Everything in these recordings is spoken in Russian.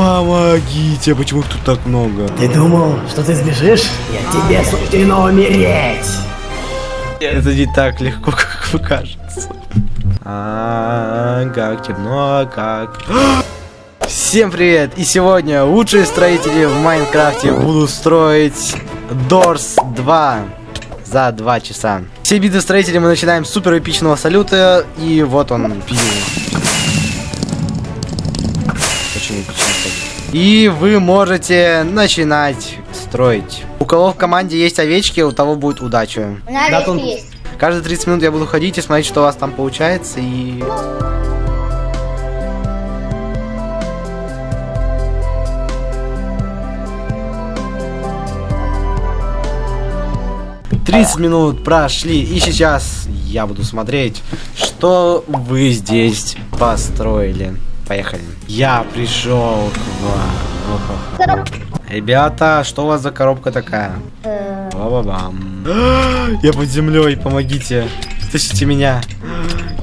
Помогите, почему их тут так много? Ты думал, что ты сбежишь? Я тебе суждено умереть. Это не так легко, как вы кажется. А, как темно, как... Всем привет! И сегодня лучшие строители в Майнкрафте будут строить Doors 2 за 2 часа. Все биты строители мы начинаем с супер эпичного салюта, и вот он, пил. И вы можете начинать строить. У кого в команде есть овечки, у того будет удача. У меня Да, овечки есть. Каждые 30 минут я буду ходить и смотреть, что у вас там получается, и... Тридцать минут прошли, и сейчас я буду смотреть, что вы здесь построили. Поехали. Я пришел к вам. Коробка. Ребята, что у вас за коробка такая? Э, Ба-ба-бам. Я под землей, помогите. Тащите меня.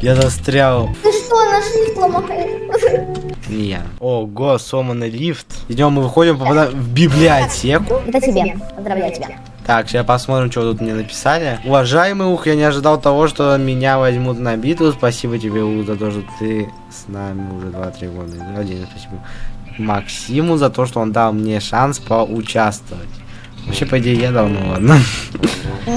Я застрял. Ты что, наш лифт ломает? Не я. Ого, сломанный лифт. Идем, мы выходим, попадаем в библиотеку. Это тебе. Поздравляю тебя. Так, сейчас посмотрим, что тут мне написали. Уважаемый Ух, я не ожидал того, что меня возьмут на битву. Спасибо тебе, Ух, за то, что ты с нами уже 2-3 года. Один, спасибо. Максиму за то, что он дал мне шанс поучаствовать. Вообще, по идее, я дал, ну ладно. У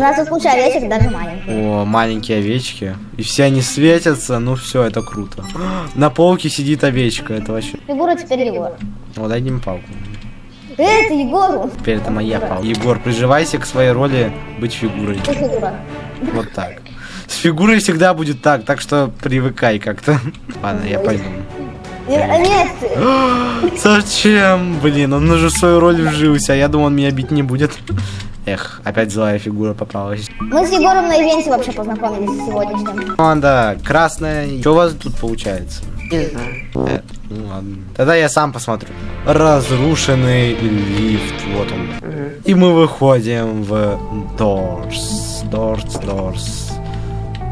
нас тут куча овечек, даже маленьких. О, маленькие овечки. И все они светятся, ну все, это круто. На полке сидит овечка, это вообще... Фигура теперь Егор. Вот дай мне палку. Это Егору. Теперь это моя палка. Егор, приживайся к своей роли быть фигурой. Вот так. С фигурой всегда будет так, так что привыкай как-то. Ладно, я пойду. Э, Нет, Зачем? Блин, он уже свою роль вжился, а я думал, он меня бить не будет. Эх, опять злая фигура попалась. мы с Егором на ивенте вообще познакомились сегодняшним. Команда красная. Что у вас тут получается? Не знаю. Э, ну ладно. Тогда я сам посмотрю. Разрушенный лифт. Вот он. И мы выходим в Doors. Doors, Doors.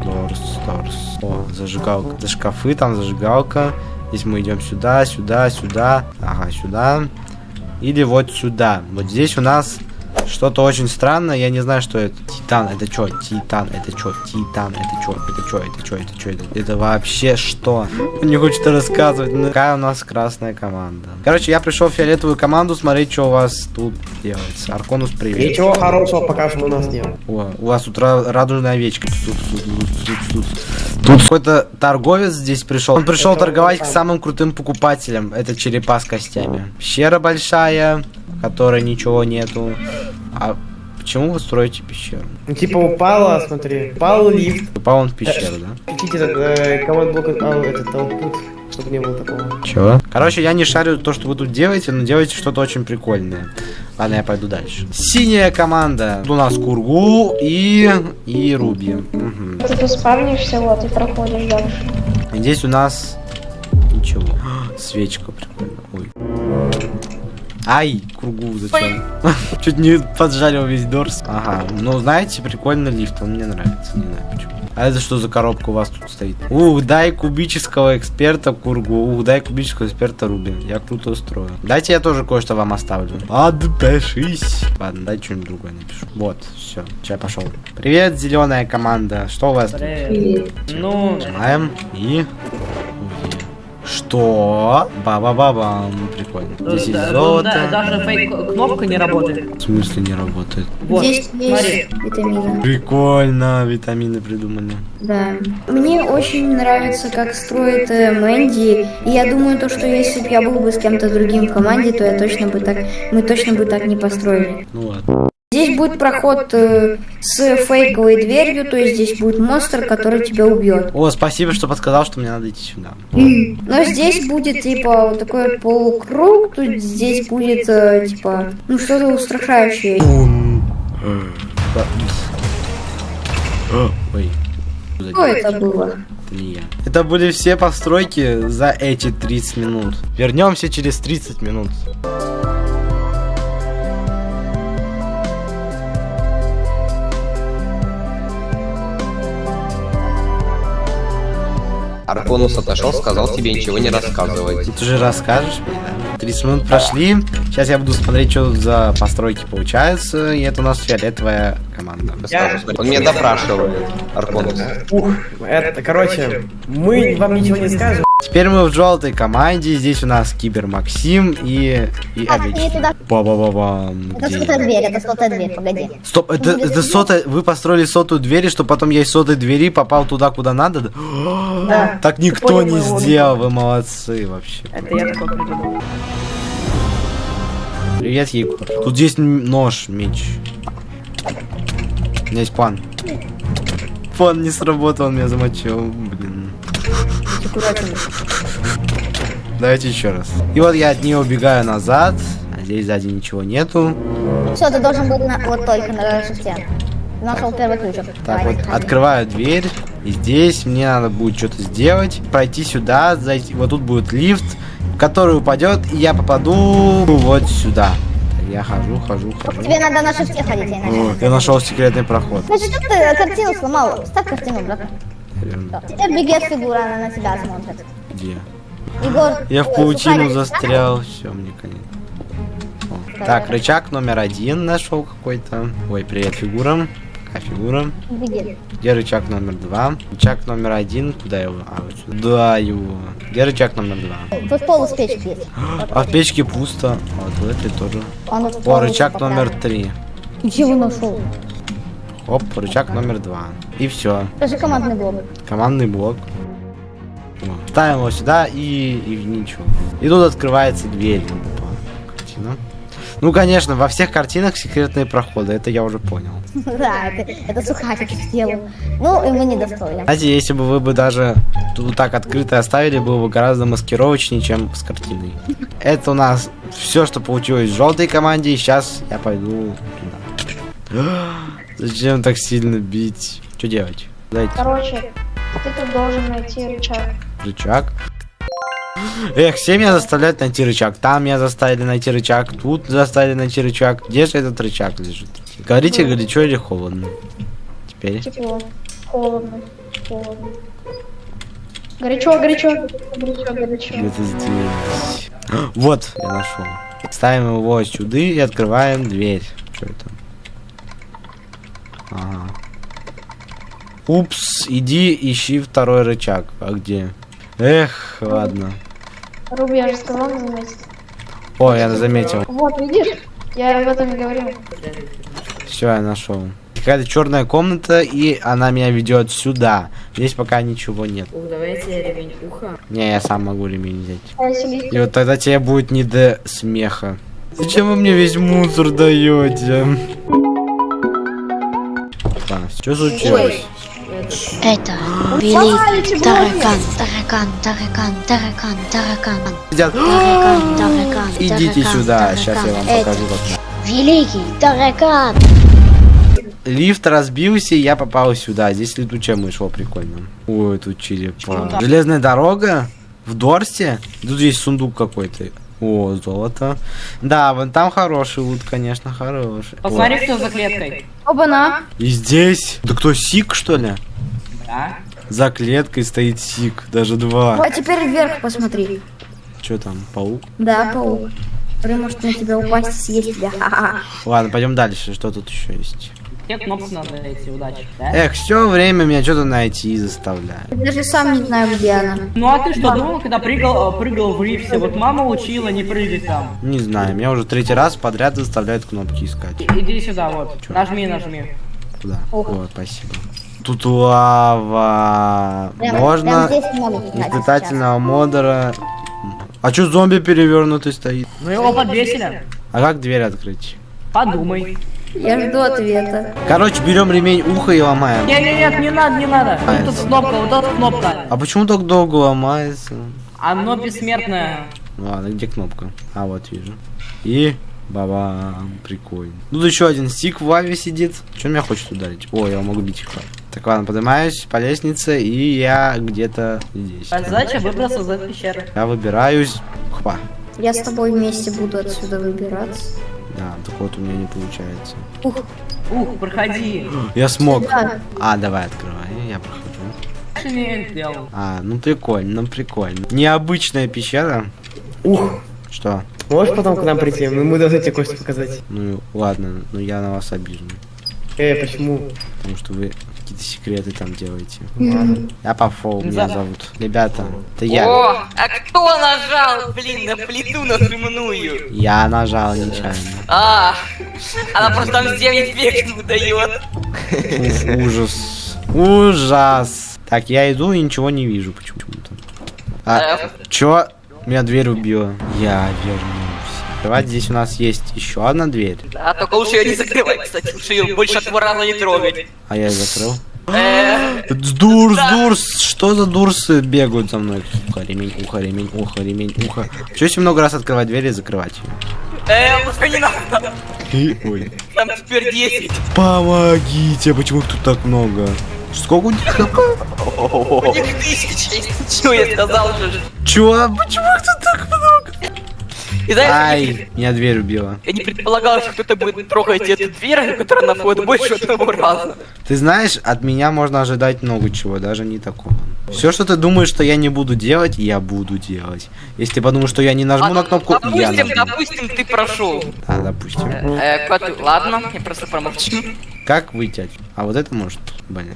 Doors, Doors. О, зажигалка. За шкафы там зажигалка. Здесь мы идем сюда, сюда, сюда. Ага, сюда. Или вот сюда. Вот здесь у нас что-то очень странное. Я не знаю, что это. Титан, это что? Титан, это что? Титан, это что? Это что? Это что? Это что? Это, это вообще что? Он не хочет рассказывать. Ну, какая у нас красная команда. Короче, я пришел в фиолетовую команду смотреть, что у вас тут делается. Арконус, привет. Ничего хорошего пока что у нас нет. О, у вас тут ра- радужная овечка. Тут, тут, тут, тут, тут. Тут какой-то торговец здесь пришел. Он пришел торговать к самым крутым покупателям. Это черепа с костями. Пещера большая, в которой ничего нету. А почему вы строите пещеру? Ну, типа упала, смотри. Упал лифт. Упал он в пещеру, да? Включите этот э, команд блок, а, этот output, чтобы не было такого. Чего? Короче, я не шарю то, что вы тут делаете, но делаете что-то очень прикольное. Ладно, я пойду дальше. Синяя команда. Тут у нас Кургу и... и Руби. Мгм. Ты спавнишься, вот, и проходишь дальше. Здесь у нас ничего. Свечка прикольно. Ой. Ай, кругу зачем? Чуть не поджарил весь дорс. Ага, ну знаете, прикольный лифт, он мне нравится, не знаю почему. А это что за коробка у вас тут стоит? Ух, дай кубического эксперта Кургу. Ух, дай кубического эксперта Руби. Я круто устрою. Дайте я тоже кое-что вам оставлю. Подпишись. Ладно, дай что-нибудь другое напишу. Вот, все, сейчас пошел. Привет, зеленая команда. Что у вас? тут? Ну, Нажимаем и... Что? Ба-ба-ба-бам. Прикольно. Здесь есть да, ну, золото. да, даже фейк кнопка не работает. В смысле не работает? Вот, Здесь смотри. есть витамины. Прикольно, витамины придумали. Да. Мне очень нравится, как строит э, Мэнди. И я думаю, то, что если бы я был бы с кем-то другим в команде, то я точно бы так. Мы точно бы так не построили. Ну ладно. Здесь будет проход э, с фейковой дверью, то есть здесь будет монстр, который тебя убьет. О, спасибо, что подсказал, что мне надо идти сюда. Но здесь будет типа вот такой вот полукруг, тут здесь будет э, типа ну что-то устрашающее. Ой. Что это было? Это не я. Это были все постройки за эти 30 минут. Вернемся через 30 минут. Арконус отошел, сказал тебе ничего не рассказывать. Ты же расскажешь мне, да? 30 минут прошли. Сейчас я буду смотреть, что за постройки получаются. И это у нас фиолетовая команда. Смотри. Он меня допрашивает, Арконус. Ух, это, короче, мы вам ничего не скажем. Теперь мы в желтой команде. Здесь у нас Кибер Максим и, и Так, овечки. не туда. Ба-ба-ба-бам. Это Где? сотая дверь, это сотая дверь, погоди. Стоп, это, Ну, это если- сотая... Вы построили сотую дверь, что потом я из сотой двери попал туда, куда надо? да? Так никто не сделал, вы молодцы вообще. Это я такой придумал. Привет, Егор. Тут есть нож, меч. У меня есть план. План не сработал, он меня замочил. Блин. Аккуратнее. Давайте еще раз. И вот я от нее убегаю назад. А здесь сзади ничего нету. Все, ты должен быть на, вот только на шесте. Нашел первый ключик. Так, Давай, вот заходи. открываю дверь. И здесь мне надо будет что-то сделать. Пройти сюда, зайти. Вот тут будет лифт, который упадет, и я попаду вот сюда. Я хожу, хожу, хожу. Тебе надо на шесте ходить, иначе. О, я нашел секретный проход. Значит, что ты картину сломал? Ставь картину, брат. Теперь бегет фигура, она на тебя смотрит. Где? Егор. Я в паутину застрял. Все, мне конец. Так, рычаг номер один нашел какой-то. Ой, привет, фигура. Пока фигура. Беги. Где рычаг номер два? Рычаг номер один. Куда его? А, вот сюда. Да, его. Где рычаг номер два? Тут пол из печки есть. А в печке пусто. А вот в этой тоже. Он О, рычаг номер три. Ты чего нашел? Оп, рычаг номер два. И все. Скажи командный блок. Командный блок. Ставим его сюда и, и ничего. И тут открывается дверь. Картина. Ну, конечно, во всех картинах секретные проходы, это я уже понял. Да, это, это сухарик сделал. Ну, и мы не достоили. Знаете, если бы вы бы даже тут так открыто оставили, было бы гораздо маскировочнее, чем с картиной. Это у нас все, что получилось в желтой команде, и сейчас я пойду туда. Зачем так сильно бить? Что делать? Дайте Короче, ты тут должен найти рычаг. рычаг. Эх, все меня заставляют найти рычаг. Там меня заставили найти рычаг, тут заставили найти рычаг. Где же этот рычаг лежит? Говорите, горячо или холодно? Теперь. Тепло. Холодно. Холодно. Горячо, горячо, горячо, горячо. Где-то здесь. Вот, я нашел. Ставим его сюда и открываем дверь. Что это? Ага. Упс, иди ищи второй рычаг. А где? Эх, ладно. Руби, я же сказал заметить. О, я заметил. Вот, видишь? Я об этом и говорил. Все, я нашел. Какая-то черная комната, и она меня ведет сюда. Здесь пока ничего нет. Ух, давайте ремень уха. Не, я сам могу ремень взять. И вот тогда тебе будет не до смеха. Зачем вы мне весь мусор даете? Что случилось? Это великий таракан, таракан, таракан, таракан, таракан, таракан, таракан. Идите сюда, сейчас я вам покажу как. Великий таракан. Лифт разбился, и я попал сюда. Здесь летучая мышь, о, прикольно. Ой, тут черепа. Железная дорога в Дорсе. Тут есть сундук какой-то. О, золото. Да, вон там хороший лут, конечно, хороший. Посмотри, кто за клеткой. Оба-на. О, И здесь. Да кто, Сик, что ли? Да? За клеткой стоит Сик, даже два. А теперь вверх посмотри. Что там, паук? Да, паук. Который может на тебя упасть и съесть тебя. Ладно, пойдем дальше. Что тут еще есть? Тебе кнопку надо найти, удачи. Да? Эх, все время меня что-то найти заставляет. Я даже сам не знаю, где она. Ну а ты что думал, когда прыгал, э, прыгал в лифте? Вот мама учила не прыгать там. Не знаю, меня уже третий раз подряд заставляют кнопки искать. Иди сюда, вот. Нажми, нажми. Куда? О, спасибо. Тут лава. Прям- Можно прям испытательного модера. А чё зомби перевернутый стоит? Ну его подвесили. А как дверь открыть? Подумай. Я жду ответа. Короче, берем ремень уха и ломаем. Не, не, нет, не надо, не надо. Вот тут кнопка, вот эта кнопка. А почему так долго ломается? Оно бессмертное. Ладно, где кнопка? А, вот вижу. И бабам, прикольно. Тут еще один стик в лаве сидит. Что меня хочет ударить? О, я могу бить их. Так, ладно, поднимаюсь по лестнице, и я где-то здесь. А Задача выбраться из этой пещеры. Я выбираюсь. Хва. Я с тобой вместе буду отсюда выбираться. Да, так вот у меня не получается. Ух, проходи. Я смог. Да. А, давай, открывай, я прохожу. А, ну прикольно, ну прикольно. Необычная пещера. Ух, Что? можешь потом к нам прийти? Мы, мы должны тебе кое-что показать. Ну ладно, ну я на вас обижен. Э, почему? Потому что вы какие-то секреты там делаете. Ладно. Я Пафол, меня зовут. Ребята, это я. О, а кто нажал, блин, на плиту нажимную? Я нажал нечаянно. А, она просто там 9 век выдает. Ужас. Ужас. Так, я иду и ничего не вижу почему-то. А, чё? Меня дверь убила. Я вернулся. Открывать здесь у нас есть еще одна дверь. А только лучше ее не закрывать, кстати, лучше ее больше два раза не трогать. А я ее закрыл. Э, Дурс, дурс, что за дурсы бегают за мной? Ухо, ремень, ухо, ремень, ухо, ремень, ухо. Че если много раз открывать дверь и закрывать э, лучше не надо, ее? Ой. там теперь 10. Помогите, почему их тут так много? Сколько у них? У них если чё, я сказал же. Чё? Почему их тут так много? И знаешь, Ай, меня дверь убила. я не предполагал, что кто-то будет трогать эту дверь, которая на вход больше одного раза. Ты знаешь, от меня можно ожидать много чего, даже не такого. Все, что ты думаешь, что я не буду делать, я буду делать. Если ты подумаешь, что я не нажму на кнопку, я допустим, нажму. допустим, ты прошел. Да, допустим. Э, кот- ладно, я просто промолчу. Как выйти? А вот это может? Блин.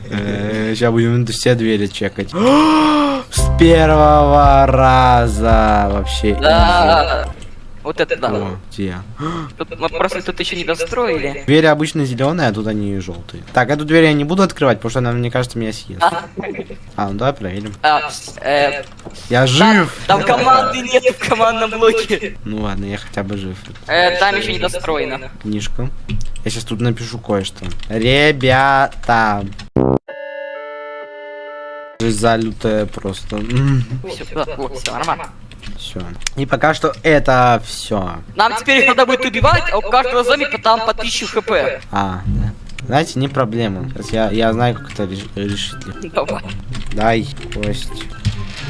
Сейчас будем все двери чекать. С первого раза вообще. Да. Вот это да. О, где? Тут мы просто тут еще не достроили. Двери обычно зеленые, а тут они желтые. Так, эту дверь я не буду открывать, потому что она, мне кажется, меня съест. А, А, ну давай проверим. а, э, Я жив! там команды нет в командном блоке. Ну ладно, я хотя бы жив. Э, там еще не достроено. Книжка. Я сейчас тут напишу кое-что. Ребята. Жизнь залютая просто. Все, все нормально. Все. И пока что это все. Нам теперь их надо будет убивать, а у каждого зомби там по 1000 хп. А, да. Знаете, не проблема. Сейчас я, я знаю, как это реш- решить. Давай. Дай кость.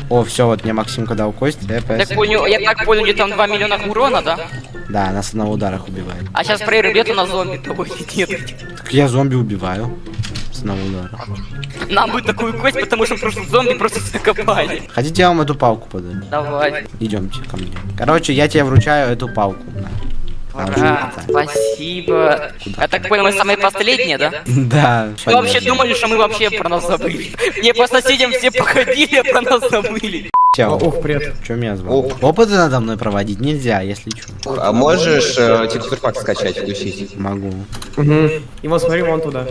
О, все, вот мне Максимка дал кость. Я Так понял, я так понял, где там 2 миллиона урона, да? Да, нас на ударах убивает. А сейчас проверю, где на зомби того нет. Так я зомби убиваю. Одного удара. Нам будет такую кость, потому что просто зомби просто закопали. Хотите, я вам эту палку подарю? Давай. Идемте ко мне. Короче, я тебе вручаю эту палку. На. Ура, спасибо. Я так понял, мы самые последние, да? Да. Вы вообще думали, что мы вообще про нас забыли? Мне по соседям все походили, а про нас забыли. О, Чё? ух, привет. Чё меня звал? Оп. Опыты надо мной проводить нельзя, если чё. А можешь э, текстурпак скачать, включить? Могу. Угу. И вот смотри вон туда.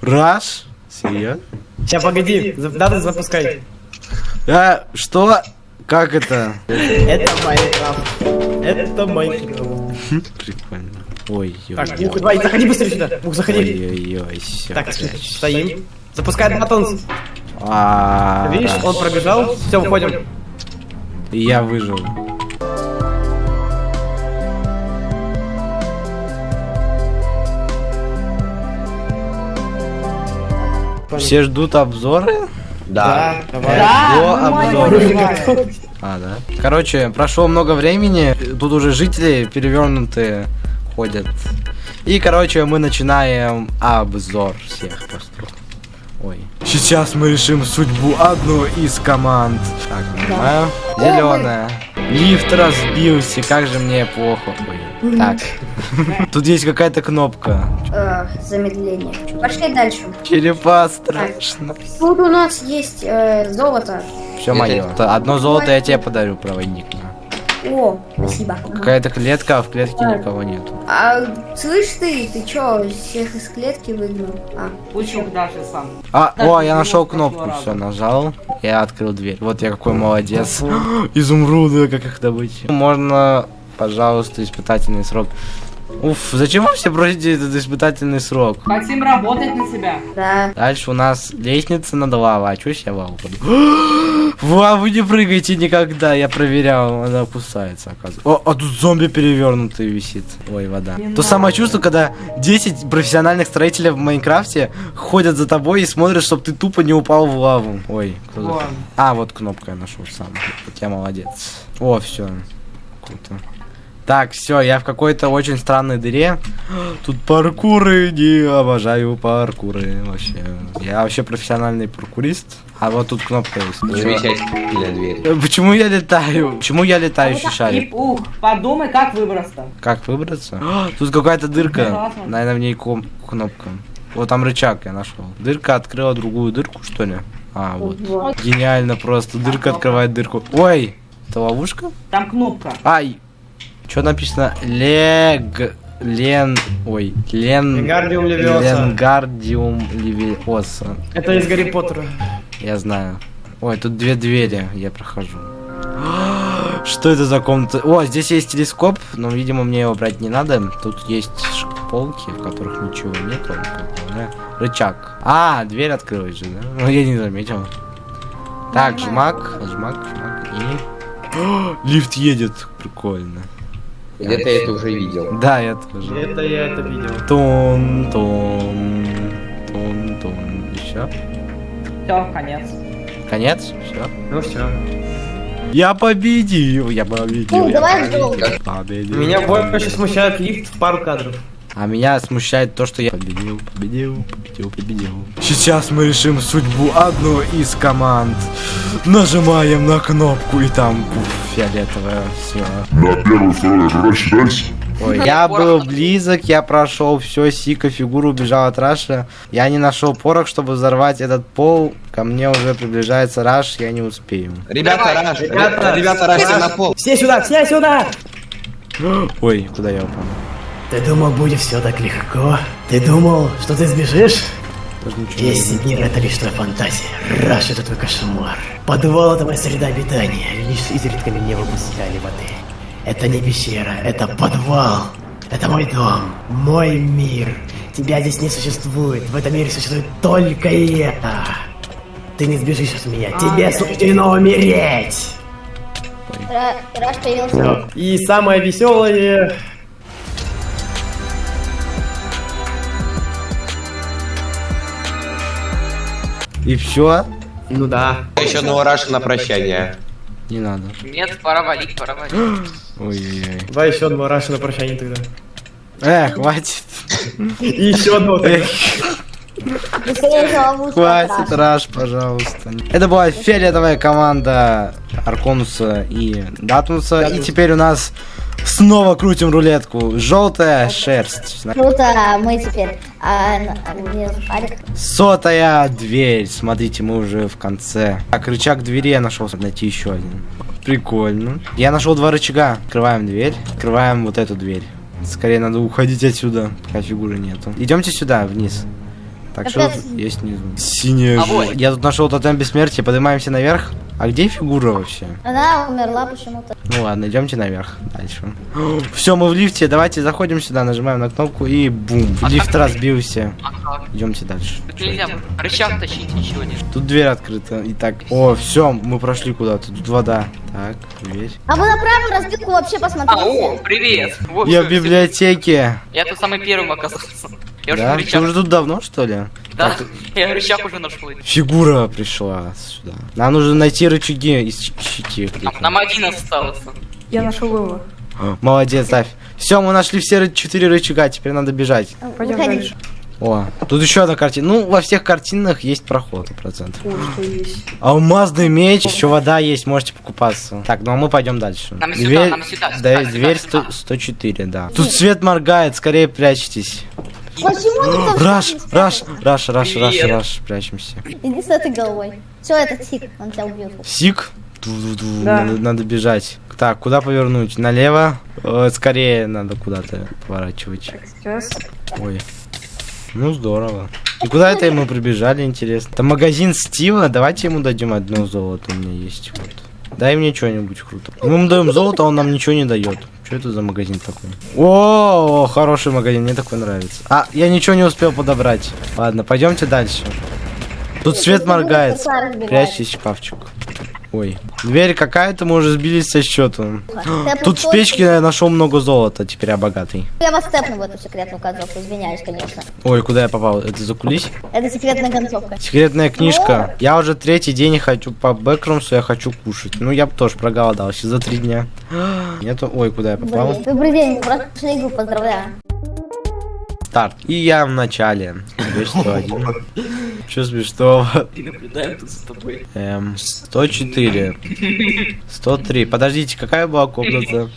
Раш? Серьезно? Сейчас, погоди, за- дату запускай. А, что? Как это? Это Майнкрафт. Это Майнкрафт. Прикольно. Ой, ой, Так, ой. ух, давай, заходи быстрее сюда. Ух, заходи. Ой-ой-ой, все. Так, стоим. Запускай батон. А, Видишь, он пробежал. Все, выходим. И я выжил. Все ждут обзоры? Да. давай. До обзора. А, да. Короче, прошло много времени, тут уже жители перевернутые ходят. И, короче, мы начинаем обзор всех построек. Ой. Сейчас мы решим судьбу одной из команд. Так, нажимаю. Зеленая. Лифт разбился, как же мне плохо. Ой. Так. Тут есть какая-то кнопка. Замедление. Пошли дальше. Черепа страшно. Тут у нас есть э, золото. Все мое. Одно золото я тебе подарю, проводник. О, спасибо. Какая-то клетка, а в клетке никого нету. А слышь ты, ты чё, всех из клетки выгнал? А, Пучок даже сам. А, Так, о, я нашел кнопку, все, нажал. Я открыл дверь. Вот я какой молодец. Изумруды, как их добыть. Можно, пожалуйста, испытательный срок. Уф, зачем вы все просите этот испытательный срок? Хотим работать на себя. да. Дальше у нас лестница над лавой. А чё я в лаву паду? В лаву не прыгайте никогда, я проверял, она опускается, оказывается. О, а тут зомби перевернутый висит. Ой, вода. Не То самое чувство, когда 10 профессиональных строителей в Майнкрафте ходят за тобой и смотрят, чтобы ты тупо не упал в лаву. Ой, кто за- Вон. А, вот кнопка я нашел сам. Я молодец. О, все. Круто. Так, все, я в какой-то очень странной дыре. Тут паркуры, не обожаю паркуры вообще. Я вообще профессиональный паркурист. А вот тут кнопка есть. Замечательная дверь. Э, Почему я летаю? Почему я летающий И, шарик? ух, подумай, как выбраться-то. Как выбраться? Тут какая-то дырка. Наверное, в ней кнопка. Вот там рычаг я нашел. Дырка открыла другую дырку, что ли? А, вот. Гениально просто. Дырка открывает дырку. Ой, это ловушка? Там кнопка. Ай! Что написано? Лег... Лен... Ой, Лен... Вингардиум Левиоса. Ленгардиум Левиоса. Это из Гарри Поттера. Я знаю. Ой, тут две двери, я прохожу. Что это за комната? О, здесь есть телескоп, но, видимо, мне его брать не надо. Тут есть полки, в которых ничего нет. Рычаг. А, дверь открылась же, да? Ну, я не заметил. Так, жмак, жмак, жмак и... О, Лифт едет, прикольно. Где-то я это уже видел. Да, я тоже. Это я это видел. Тун, тун, тун, тун. Еще? Все, конец. Конец? Все? Ну все. Я победил, я победил. Ну, я давай победил, победил. Меня больше смущает лифт в пару кадров. А меня смущает то, что я победил, победил, победил, победил. Сейчас мы решим судьбу одной из команд. Нажимаем на кнопку и там пуф, фиолетовая. Все. На первый второй же рассчитайся. Ой, я был близок, я прошел все, Сика, фигура убежал от Раша. Я не нашел порох, чтобы взорвать этот пол. Ко мне уже приближается Раш, я не успею. Ребята, Раш, ребята, ребята, Раш, на пол. Все сюда, все сюда! Ой, куда я упал? Ты думал, будет все так легко? Ты думал, что ты сбежишь? Даже ничего не Весь мир это лишь твоя фантазия. Раш это твой кошмар. Подвал это моя среда обитания. Лишь изредка не выпускали воды. Это не пещера, это подвал. Это мой дом, мой мир. Тебя здесь не существует. В этом мире существует только это. Ты не сбежишь от меня. Тебе суждено умереть. Ра- Раш появился. И самое веселое... И все? Ну да. Еще одного Раша на прощание. Не надо. Нет, пора валить, пора валить. Ой-ой-ой. Давай еще одного Раша на прощание тогда. Эх, хватит. И еще одного тогда. Ловушку Хватит. Раш, пожалуйста. Это была фиолетовая команда Арконуса и Датмуса. И теперь у нас снова крутим рулетку. Желтая шерсть. Круто, мы теперь... А? Сотая дверь. Смотрите, мы уже в конце. Так, рычаг двери я нашел, найти еще один. Прикольно. Я нашел два рычага. Открываем дверь. Открываем вот эту дверь. Скорее надо уходить отсюда, пока фигуры нету. Идемте сюда, вниз. Так, что есть внизу? Синяя А вот. Я тут нашел тотем бессмертия, поднимаемся наверх. А где фигура вообще? Она умерла почему-то. Ну ладно, идемте наверх. Дальше. Все, мы в лифте. Давайте заходим сюда, нажимаем на кнопку и бум. Лифт разбился. Идемте дальше. Тут нельзя рычаг тащить, ничего не. Тут дверь открыта. Итак, о, все, мы прошли куда-то. Тут вода. Так, дверь. А вы на правую разбилку вообще А, о, привет! Вот Я в библиотеке. Я тут самый первым оказался. Я уже Да? Ты рычаг. уже тут давно, что ли? Да, я рычаг уже нашел. Фигура пришла сюда. Нам нужно найти рычаги и щ- щити. где-то. Нам один остался. Я нашел его. Молодец, Ставь. Все, мы нашли все четыре рычага, теперь надо бежать. Пойдем дальше. О, тут еще одна картина. Ну, во всех картинах есть проход, процентов. О, что есть. Алмазный меч, еще вода есть, можете покупаться. Так, ну а мы пойдем дальше. Нам сюда, нам сюда, сюда, да, сюда, дверь сюда. 100 104, да. Тут свет моргает, скорее прячьтесь. Почему Раш, шкафе не раш, раш, раш, раш, Привет. раш, прячемся. Иди с этой головой. Все, это тик, он тебя убьет. Сик. Да. Надо, надо бежать. Так, куда повернуть? Налево? Э, скорее надо куда-то поворачивать. Сейчас. Ой. Ну здорово. И куда это мы прибежали, интересно? Это магазин Стива. Давайте ему дадим одно золото. У меня есть вот. Дай мне что-нибудь круто. Мы ему даем золото, а он нам ничего не дает. Что это за магазин такой? О, хороший магазин, мне такой нравится. А, я ничего не успел подобрать. Ладно, пойдемте дальше. Тут свет моргает. Прячьтесь в шкафчик. Ой. Дверь какая-то, мы уже сбились со счету. Тут в печке я нашел много золота, теперь я богатый. Я вас степну в эту секретную концовку, извиняюсь, конечно. Ой, куда я попал? Это за кулис? Это секретная концовка. Секретная книжка. Я уже третий день хочу по бэкрумсу, я хочу кушать. Ну, я бы тоже проголодался за три дня. Нету... Ой, куда я попал? Блин, Добрый день, прошли игру, поздравляю. Старт. И я в начале. Дверь 101. Че смешного? И наблюдаем тут за тобой. Эм, 104. 103. Подождите, какая была комната?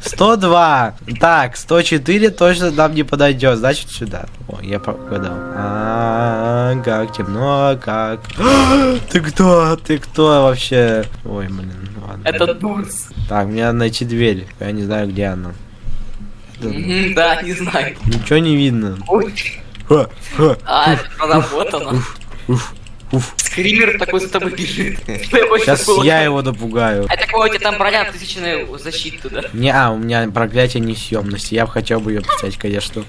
102. Так, 104 точно нам не подойдет. Значит, сюда. О, я погадал. А, как темно, как. Ты кто? Ты кто вообще? Ой, блин, ладно. Это Дурс. Так, мне надо найти дверь. Я не знаю, где она. Да, не знаю. Ничего не видно. Ой. А, она. Уф, уф. Скример такой за тобой бежит. Сейчас я его напугаю. А такого у тебя там броня тысячная защита, да? Не, а, у меня проклятие несъемности. Я бы хотел бы ее взять, конечно.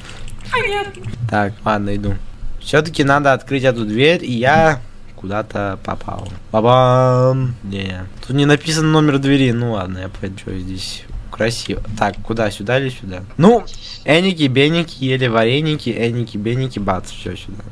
Понятно. Так, ладно, иду. Все-таки надо открыть эту дверь, и я куда-то попал. Бабам! Не, тут не написан номер двери. Ну ладно, я пойду здесь. Красиво. Так, куда, сюда или сюда? Ну, эники, беники, ели вареники, эники, беники, бац, все сюда.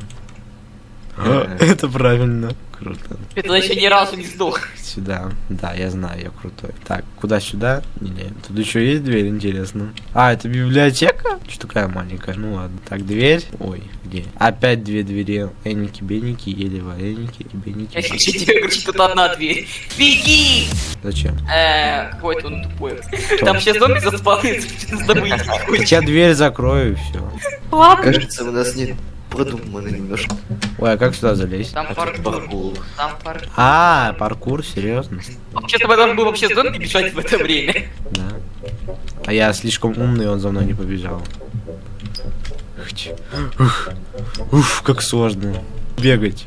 Это правильно. Круто. Это еще ни разу не сдох. Сюда. Да, я знаю, я крутой. Так, куда сюда? Не, не. Тут еще есть дверь, интересно. А, это библиотека? Что такая маленькая? Ну ладно. Так, дверь. Ой, где? Опять две двери. Эники, беники, ели вареники и беники. Я тебе говорю, что тут одна дверь. Беги! Зачем? Э, какой-то он тупой. Там сейчас зомби заспавнится, что с хочет. я дверь закрою и все. Ладно. Кажется, у нас не продумано немножко. Ой, а как сюда залезть? Там паркур. Там паркур. А, паркур, серьезно? Вообще, с тобой должен был вообще зомби бежать в это время. Да. А я слишком умный, он за мной не побежал. Ух, уф, как сложно. Бегать.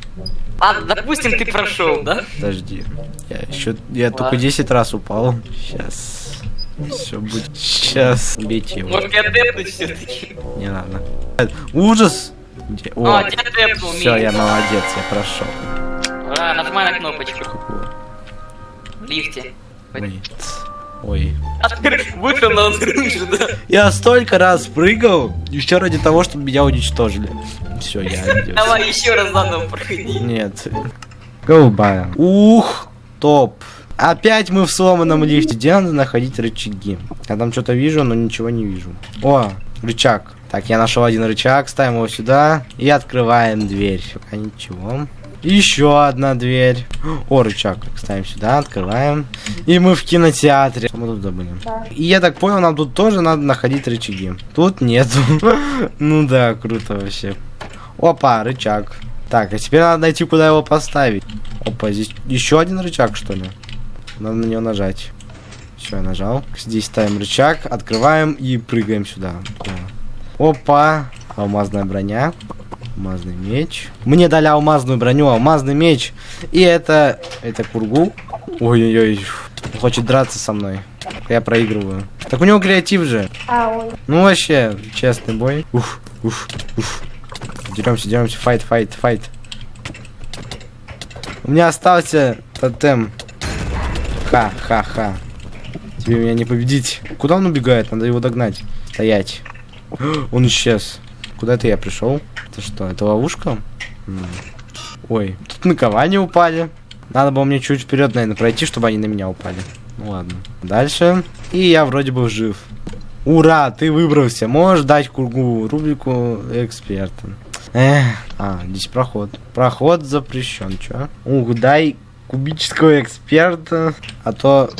Ладно, допустим, ты прошел, да? Подожди. Я еще. Я Ладно. только 10 раз упал. Сейчас. Все будет. Сейчас. Бейте его. Может, все-таки? Не надо. Ужас! Где? О, А, тебя тэпнул, все, я молодец, я прошел. А, нажимай на кнопочку. В лифте. Ой. Ой. А вышел на взрыв, да? Я столько раз прыгал, еще ради того, чтобы меня уничтожили. Все, я оделся. Давай еще раз заново проходи. Нет. Голубая. Ух, топ. Опять мы в сломанном лифте. Где надо находить рычаги? Я там что-то вижу, но ничего не вижу. О, рычаг. Так, я нашел один рычаг, ставим его сюда и открываем дверь. Пока ничего. Еще одна дверь. О, рычаг. Ставим сюда, открываем. И мы в кинотеатре. Что мы тут забыли? И я так понял, нам тут тоже надо находить рычаги. Тут нету. Ну да, круто вообще. Опа, рычаг. Так, а теперь надо найти, куда его поставить. Опа, здесь еще один рычаг, что ли? Надо на него нажать. Все, я нажал. Здесь ставим рычаг, открываем и прыгаем сюда. Опа, алмазная броня. Алмазный меч. Мне дали алмазную броню, алмазный меч. И это... Это кургу. Ой-ой-ой. Он Хочет драться со мной. Я проигрываю. Так у него креатив же. Ну вообще, честный бой. Уф, уф, уф. Деремся, деремся. Файт, файт, файт. У меня остался тотем. Ха-ха-ха. Тебе меня не победить. Куда он убегает? Надо его догнать. Стоять. Он исчез. Куда это я пришел? Это что, это ловушка? Ой, тут наковальни упали. Надо было мне чуть вперед, наверное, пройти, чтобы они на меня упали. Ну ладно. Дальше. И я вроде бы жив. Ура, ты выбрался. Можешь дать кругу рубрику эксперта. Эх, а, здесь проход. Проход запрещен, чё? Ух, дай кубического эксперта, а то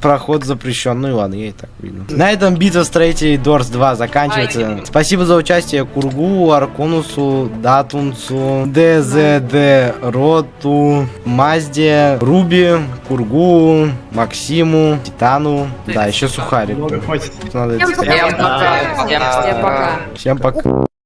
проход запрещен. Ну и ладно, я и так видно. На этом битва строителей Дорс 2 заканчивается. Спасибо за участие Кургу, Арконусу, Датунцу, ДЗД, Роту, Мазде, Руби, Кургу, Максиму, Титану. Да, еще Сухарик. Всем пока. Всем пока.